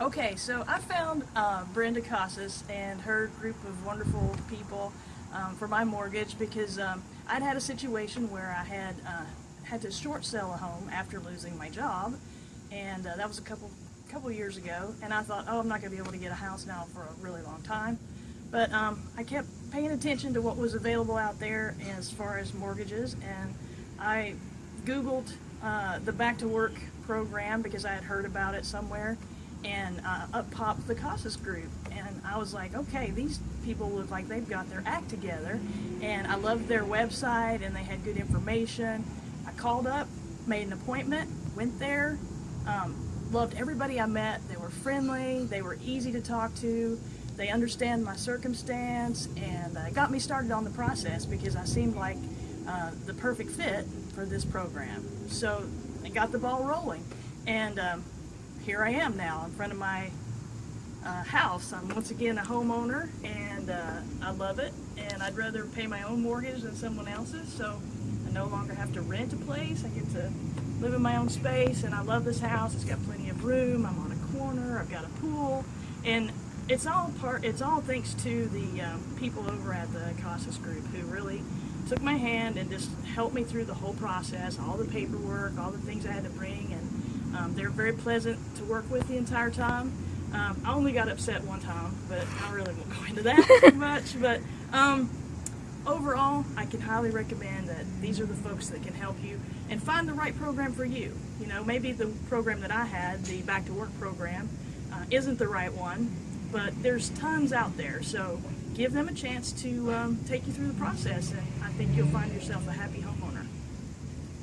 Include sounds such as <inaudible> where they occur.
Okay, so I found uh, Brenda Casas and her group of wonderful people um, for my mortgage because um, I'd had a situation where I had uh, had to short sell a home after losing my job, and uh, that was a couple couple years ago. And I thought, oh, I'm not going to be able to get a house now for a really long time. But um, I kept paying attention to what was available out there as far as mortgages, and I Googled uh, the Back to Work program because I had heard about it somewhere and uh, up popped the Casas group. And I was like, okay, these people look like they've got their act together. And I loved their website and they had good information. I called up, made an appointment, went there, um, loved everybody I met. They were friendly, they were easy to talk to, they understand my circumstance, and uh, got me started on the process because I seemed like uh, the perfect fit for this program. So I got the ball rolling. And um, here I am now in front of my uh, house. I'm once again a homeowner and uh, I love it and I'd rather pay my own mortgage than someone else's so I no longer have to rent a place. I get to live in my own space and I love this house. It's got plenty of room. I'm on a corner. I've got a pool and it's all part it's all thanks to the um, people over at the Casas group who really took my hand and just helped me through the whole process, all the paperwork, all the things I had to bring um, they're very pleasant to work with the entire time. Um, I only got upset one time, but I really won't <laughs> go into that too <laughs> much. But um, overall, I can highly recommend that these are the folks that can help you and find the right program for you. You know, maybe the program that I had, the Back to Work program, uh, isn't the right one, but there's tons out there. So give them a chance to um, take you through the process, and I think you'll find yourself a happy home.